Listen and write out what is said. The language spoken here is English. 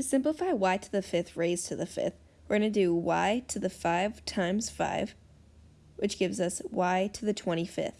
To simplify y to the fifth raised to the fifth, we're going to do y to the 5 times 5, which gives us y to the 25th.